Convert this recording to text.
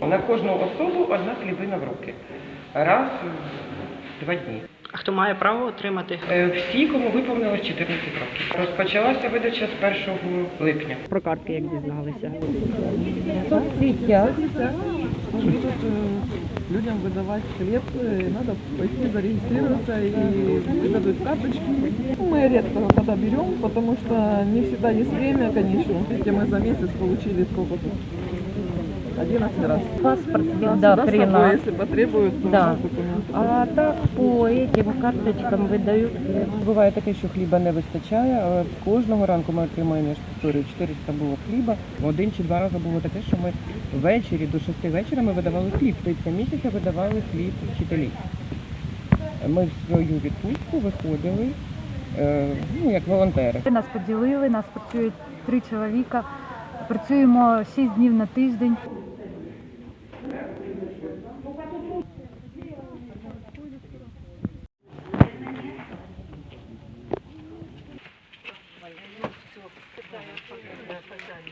На кожну особу одна хлібина в руки. Раз в два дні. А хто має право отримати? Е, Всі, кому виповнилось 14 років. Розпочалася видача з 1 липня. Про картки як дізналися. соцсетях. Будут э, людям выдавать хлеб, э, надо пойти зарегистрироваться и выдадут карточки. Ну, Мы редко когда берем, потому что не всегда есть время, конечно. Видите, мы за месяц получили сколько тут? 11 раз. Паспорт Да, всегда всегда при нас. если потребуют, то Да. А так по этим карточкам видають. Буває таке, що хліба не вистачає, кожного ранку ми отримуємо, я ж повторюю, 400 було хліба. Один чи два рази було таке, що ми ввечері до 6 вечора ми видавали хліб. Тобто місяця видавали хліб вчителі. Ми в свою відпустку виходили е, ну, як волонтери. Нас поділили, нас працює три чоловіка. Працюємо 6 днів на тиждень.